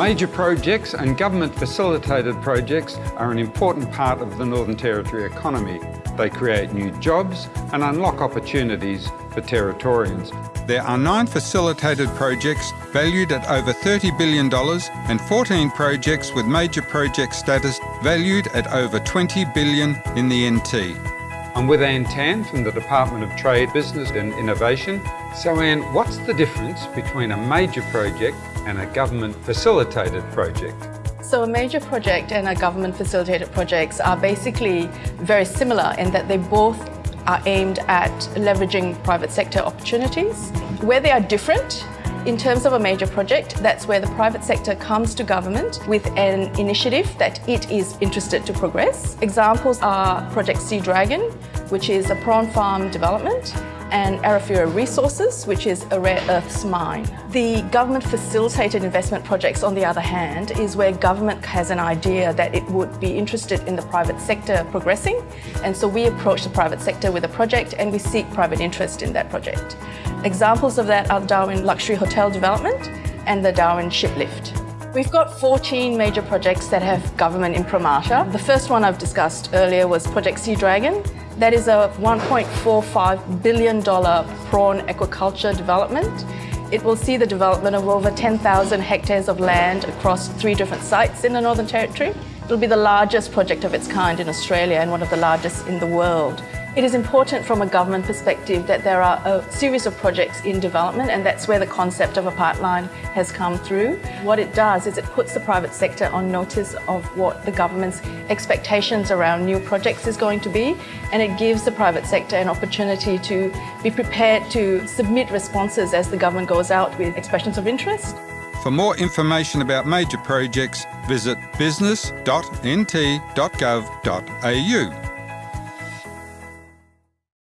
Major projects and government facilitated projects are an important part of the Northern Territory economy. They create new jobs and unlock opportunities for Territorians. There are nine facilitated projects valued at over $30 billion and 14 projects with major project status valued at over 20 billion in the NT. I'm with Ann Tan from the Department of Trade, Business and Innovation. So Ann, what's the difference between a major project and a government facilitated project? So a major project and a government facilitated projects are basically very similar in that they both are aimed at leveraging private sector opportunities. Where they are different in terms of a major project, that's where the private sector comes to government with an initiative that it is interested to progress. Examples are Project Sea Dragon, which is a prawn farm development, and Arafura Resources, which is a rare earths mine. The government facilitated investment projects, on the other hand, is where government has an idea that it would be interested in the private sector progressing. And so we approach the private sector with a project and we seek private interest in that project. Examples of that are Darwin Luxury Hotel Development and the Darwin Ship Lift. We've got 14 major projects that have government imprimatur. The first one I've discussed earlier was Project Sea Dragon. That is a $1.45 billion prawn aquaculture development. It will see the development of over 10,000 hectares of land across three different sites in the Northern Territory. It'll be the largest project of its kind in Australia and one of the largest in the world. It is important from a government perspective that there are a series of projects in development and that's where the concept of a pipeline has come through. What it does is it puts the private sector on notice of what the government's expectations around new projects is going to be and it gives the private sector an opportunity to be prepared to submit responses as the government goes out with expressions of interest. For more information about major projects, visit business.nt.gov.au.